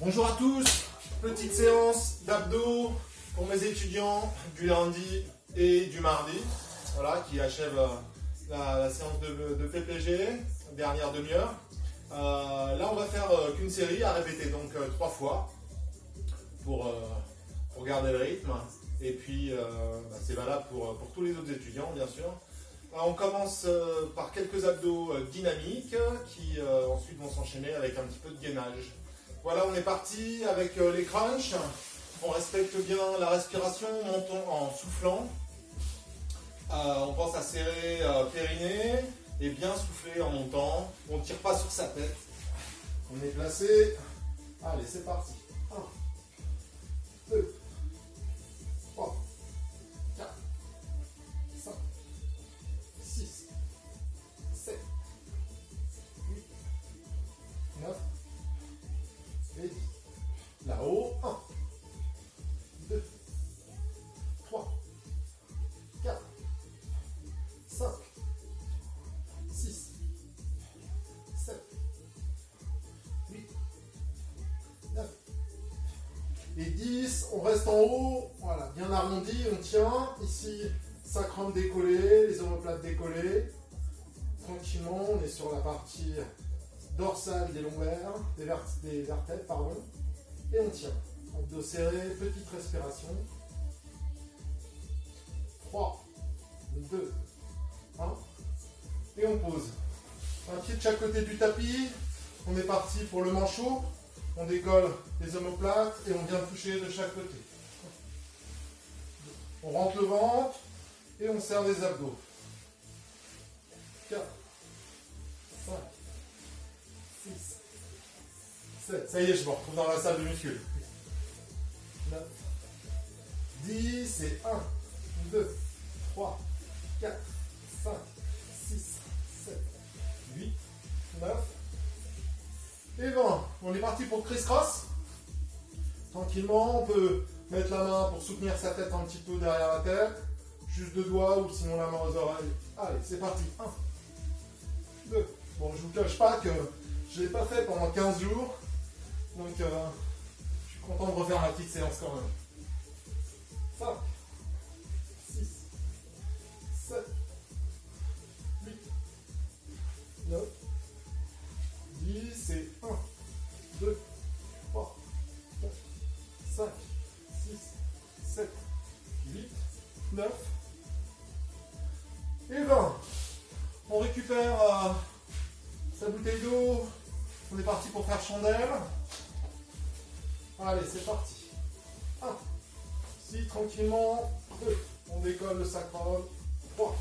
Bonjour à tous, petite séance d'abdos pour mes étudiants du lundi et du mardi, voilà, qui achève euh, la, séance de, PPG, dernière demi-heure. Euh, là, on va faire euh, qu'une série à répéter, donc trois fois pour, pour, garder le rythme. Et puis, bah, c'est valable pour, pour tous les autres étudiants, bien sûr. On commence par quelques abdos dynamiques qui ensuite vont s'enchaîner avec un petit peu de gainage. Voilà, on est parti avec euh, les crunchs. On respecte bien la respiration, montons en soufflant. Euh, on pense à serrer euh, périnée et bien souffler en montant. On ne tire pas sur sa tête. On est placé. 10. On reste en haut, voilà, bien arrondi, on tient. Ici, sacrum décollé, les omoplates décollées. Tranquillement, on est sur la partie dorsale des lombaires, des, vertèbres, pardon. Et on tient. Abdos serrés, petite respiration. 3, 2, 1. Et on pose. Un pied de chaque côté du tapis. On est parti pour le manchot. On décolle les omoplates et on vient toucher de chaque côté. On rentre le ventre et on serre les abdos. 4, 5, 6, ça y est, je me retrouve dans la salle de muscu. 9, 10 et 1, 2, pour criss-cross. Tranquillement, on peut mettre la main pour soutenir sa tête un petit peu derrière la tête. Juste deux doigts ou sinon la main aux oreilles. Allez, c'est parti. 1, 2. Bon, je vous cache pas que je ne l'ai pas fait pendant 15 jours. Donc, euh, je suis content de refaire ma petite séance quand même. 5, On récupère euh, sa bouteille d'eau. On est parti pour faire chandelle. Allez, c'est parti. 1. Si, tranquillement. 2. On décolle le sacrum. 3.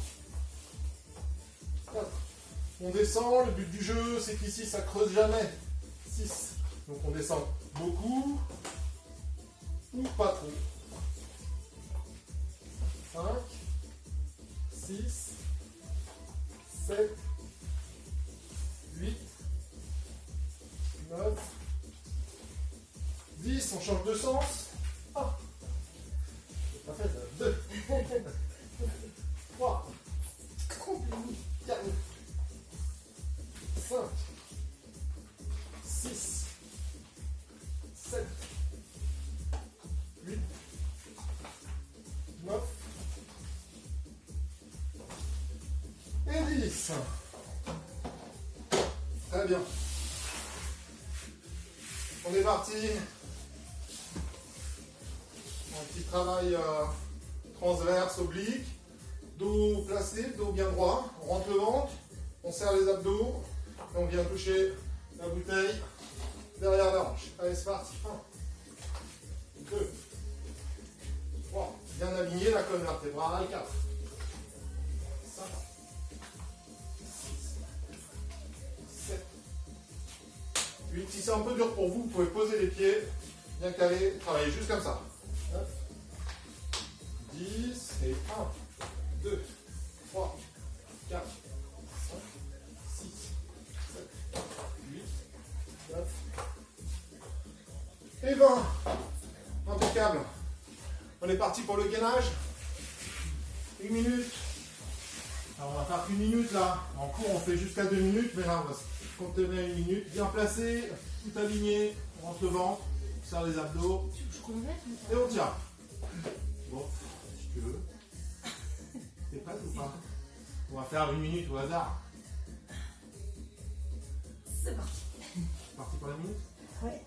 4. On descend. Le but du jeu, c'est qu'ici, ça creuse jamais. 6. Donc on descend beaucoup. Ou pas trop. 5. 6. 7. 8. 9. 10, on change de sens. Oh. Pas fait ça. 2, 3, 4, 5, 6, et 10. Très bien. On est parti petit travail euh, transverse, oblique, dos placé, dos bien droit, on rentre le ventre, on serre les abdos, et on vient toucher la bouteille derrière la hanche. Allez, c'est parti. 1, 2, 3, bien aligné la colonne vertébrale, 4, 5, 8. Si c'est un peu dur pour vous, vous pouvez poser les pieds, bien calés, travailler juste comme ça. 10 et 1, 2, 3, 4, 5, 6, 7, 8, 9 et 20. Impeccable. On est parti pour le gainage. Une minute. On va faire une minute là. En cours on fait jusqu'à deux minutes, mais là on va Contenez à une minute. Bien placé, tout aligné. On rentre le ventre, on serre les abdos. Et on tient. Bon, si tu veux. T'es prête ou pas On va faire une minute au hasard. C'est parti. C'est parti pour la minute? Ouais.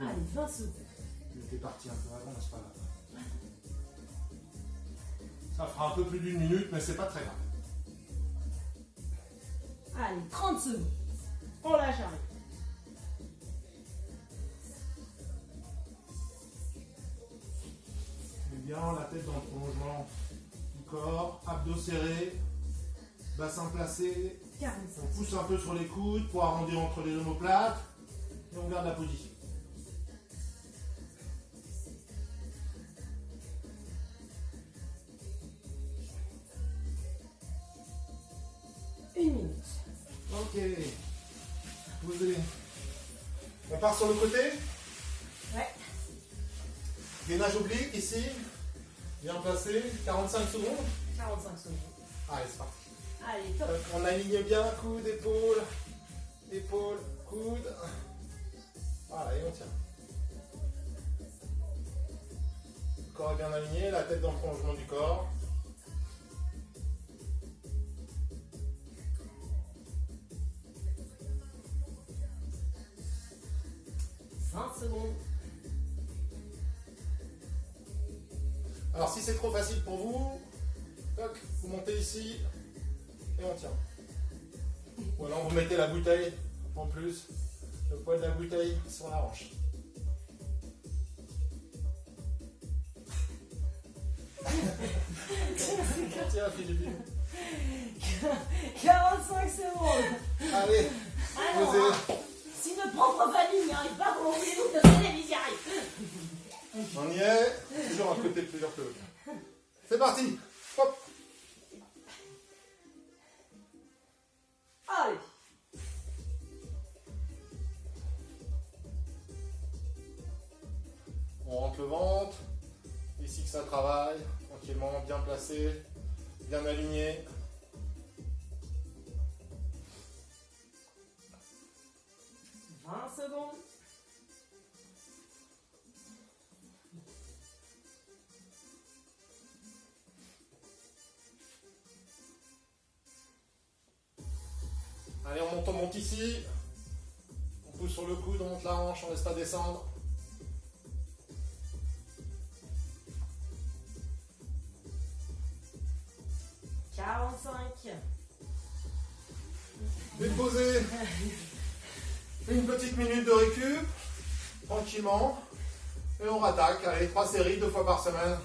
Allez, 20 secondes. T'es parti un peu avant, c'est pas grave. Ça fera un peu plus d'une minute, mais c'est pas très grave. Allez, 30 secondes. On lâche. Mets bien la tête dans le prolongement du corps, abdos serrés, bassin placé. 45. On pousse un peu sur les coudes pour arrondir entre les omoplates et on garde la position. Une minute. Ok. Posez. On part sur le côté. Ouais. Gainage oblique ici. Bien placé. 45 secondes. 45 secondes. Allez, c'est parti. Allez, top. Donc, on aligne bien coude, épaule, épaule, coude. Voilà, et on tient. Le corps est bien aligné, la tête dans le prolongement du corps. Vingt secondes. Alors si c'est trop facile pour vous, toc, vous montez ici et on tient. Ou alors vous mettez la bouteille en plus, le poids de la bouteille sur la hanche. Tiens Philippine. 45 secondes. Allez, Alors, posez. hein, si notre propre famille n'y arrive pas, On y est. Toujours un côté plus dur que. C'est parti. Hop. Allez. On rentre le ventre. Ici que ça travaille. Tranquillement, bien placé, bien aligné. Secondes. On monte, on monte ici. On pousse sur le coude, on monte la hanche, on laisse pas descendre. Déposez. Une petite minute de récup. Tranquillement. Et on rattaque. Allez, trois séries, deux fois par semaine.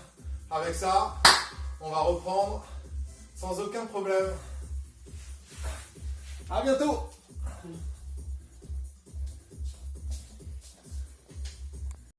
Avec ça, on va reprendre sans aucun problème. À bientôt